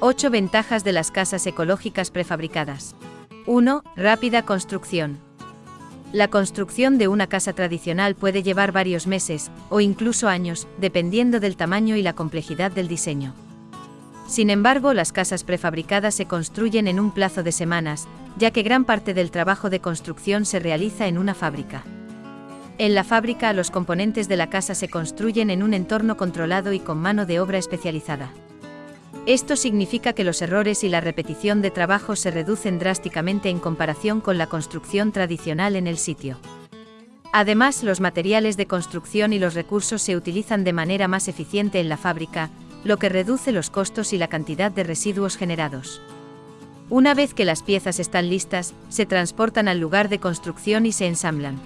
8 ventajas de las casas ecológicas prefabricadas. 1. Rápida construcción. La construcción de una casa tradicional puede llevar varios meses, o incluso años, dependiendo del tamaño y la complejidad del diseño. Sin embargo, las casas prefabricadas se construyen en un plazo de semanas, ya que gran parte del trabajo de construcción se realiza en una fábrica. En la fábrica los componentes de la casa se construyen en un entorno controlado y con mano de obra especializada. Esto significa que los errores y la repetición de trabajo se reducen drásticamente en comparación con la construcción tradicional en el sitio. Además, los materiales de construcción y los recursos se utilizan de manera más eficiente en la fábrica, lo que reduce los costos y la cantidad de residuos generados. Una vez que las piezas están listas, se transportan al lugar de construcción y se ensamblan.